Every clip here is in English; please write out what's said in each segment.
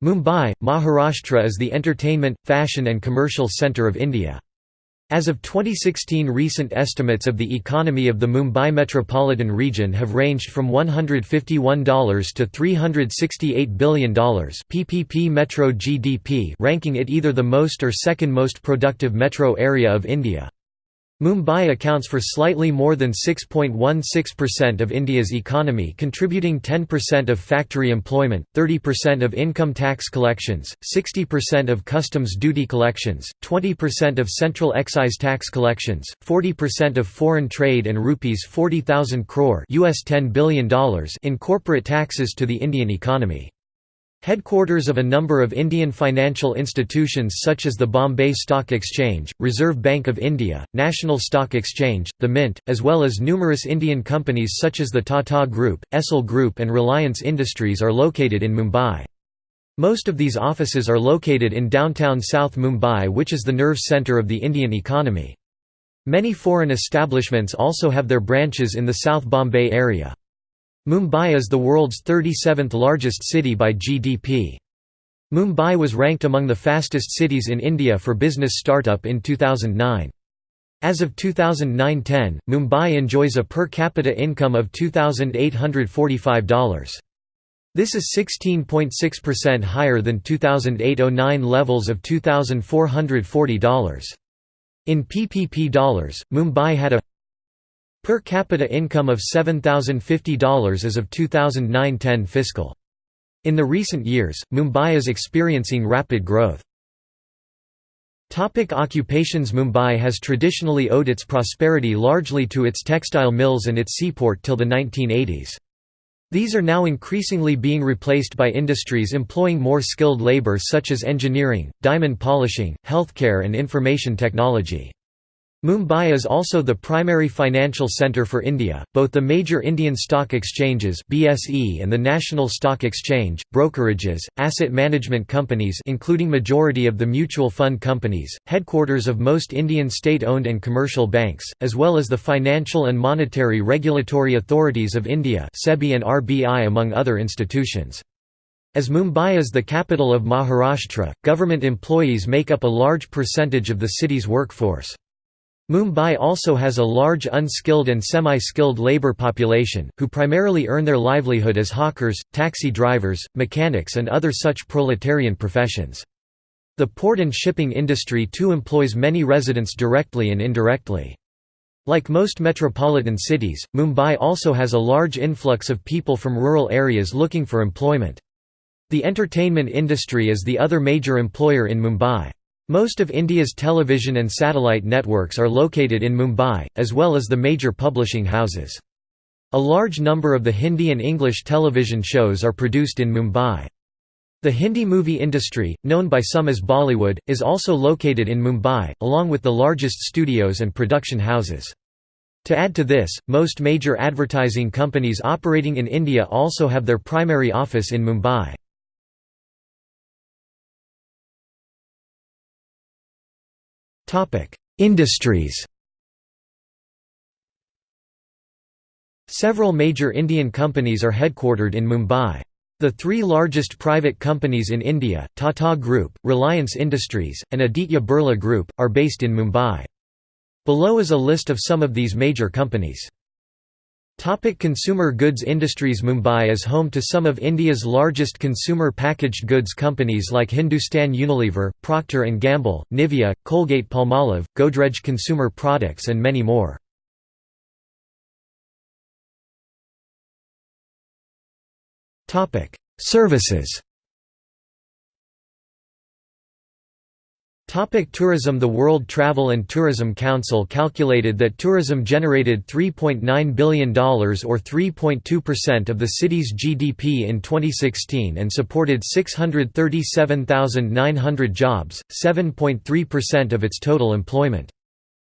Mumbai, Maharashtra is the entertainment, fashion and commercial centre of India. As of 2016 recent estimates of the economy of the Mumbai metropolitan region have ranged from $151 to $368 billion PPP metro GDP ranking it either the most or second most productive metro area of India. Mumbai accounts for slightly more than 6.16% of India's economy contributing 10% of factory employment, 30% of income tax collections, 60% of customs duty collections, 20% of central excise tax collections, 40% of foreign trade and rupees 40,000 crore US $10 billion in corporate taxes to the Indian economy. Headquarters of a number of Indian financial institutions such as the Bombay Stock Exchange, Reserve Bank of India, National Stock Exchange, the Mint, as well as numerous Indian companies such as the Tata Group, Essel Group and Reliance Industries are located in Mumbai. Most of these offices are located in downtown South Mumbai which is the nerve centre of the Indian economy. Many foreign establishments also have their branches in the South Bombay area. Mumbai is the world's 37th largest city by GDP. Mumbai was ranked among the fastest cities in India for business startup in 2009. As of 2009–10, Mumbai enjoys a per capita income of $2,845. This is 16.6% higher than 2008–09 levels of $2,440. In PPP dollars, Mumbai had a Per capita income of $7,050 as of 2009–10 fiscal. In the recent years, Mumbai is experiencing rapid growth. Topic occupations Mumbai has traditionally owed its prosperity largely to its textile mills and its seaport till the 1980s. These are now increasingly being replaced by industries employing more skilled labour such as engineering, diamond polishing, healthcare and information technology. Mumbai is also the primary financial centre for India. Both the major Indian stock exchanges (BSE) and the National Stock Exchange, brokerages, asset management companies, including majority of the mutual fund companies, headquarters of most Indian state-owned and commercial banks, as well as the financial and monetary regulatory authorities of India (SEBI and RBI) among other institutions. As Mumbai is the capital of Maharashtra, government employees make up a large percentage of the city's workforce. Mumbai also has a large unskilled and semi-skilled labour population, who primarily earn their livelihood as hawkers, taxi drivers, mechanics and other such proletarian professions. The port and shipping industry too employs many residents directly and indirectly. Like most metropolitan cities, Mumbai also has a large influx of people from rural areas looking for employment. The entertainment industry is the other major employer in Mumbai. Most of India's television and satellite networks are located in Mumbai, as well as the major publishing houses. A large number of the Hindi and English television shows are produced in Mumbai. The Hindi movie industry, known by some as Bollywood, is also located in Mumbai, along with the largest studios and production houses. To add to this, most major advertising companies operating in India also have their primary office in Mumbai. Topic: Industries. Several major Indian companies are headquartered in Mumbai. The three largest private companies in India, Tata Group, Reliance Industries, and Aditya Birla Group, are based in Mumbai. Below is a list of some of these major companies. Topic consumer goods industries Mumbai is home to some of India's largest consumer packaged goods companies like Hindustan Unilever, Procter & Gamble, Nivea, Colgate-Palmolive, Godrej Consumer Products and many more. Services Topic tourism The World Travel and Tourism Council calculated that tourism generated $3.9 billion or 3.2% of the city's GDP in 2016 and supported 637,900 jobs, 7.3% of its total employment.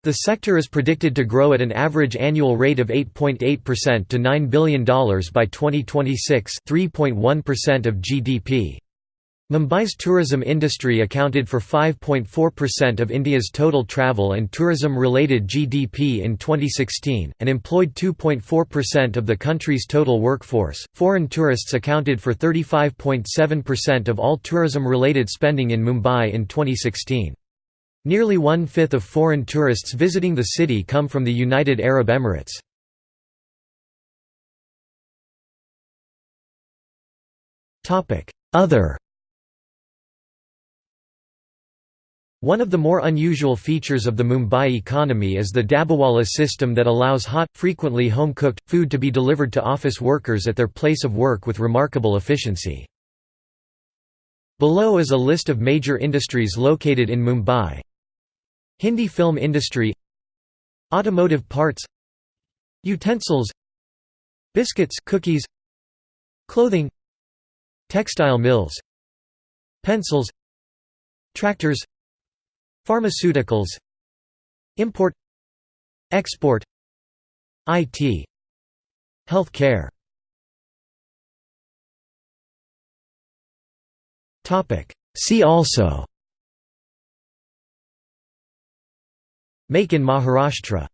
The sector is predicted to grow at an average annual rate of 8.8% to $9 billion by 2026 3.1% of GDP. Mumbai's tourism industry accounted for 5.4% of India's total travel and tourism-related GDP in 2016, and employed 2.4% of the country's total workforce. Foreign tourists accounted for 35.7% of all tourism-related spending in Mumbai in 2016. Nearly one-fifth of foreign tourists visiting the city come from the United Arab Emirates. Other One of the more unusual features of the Mumbai economy is the Dabawala system that allows hot, frequently home-cooked, food to be delivered to office workers at their place of work with remarkable efficiency. Below is a list of major industries located in Mumbai. Hindi film industry Automotive parts Utensils Biscuits cookies Clothing Textile mills Pencils Tractors Pharmaceuticals Import Export IT Health care See also. Make in Maharashtra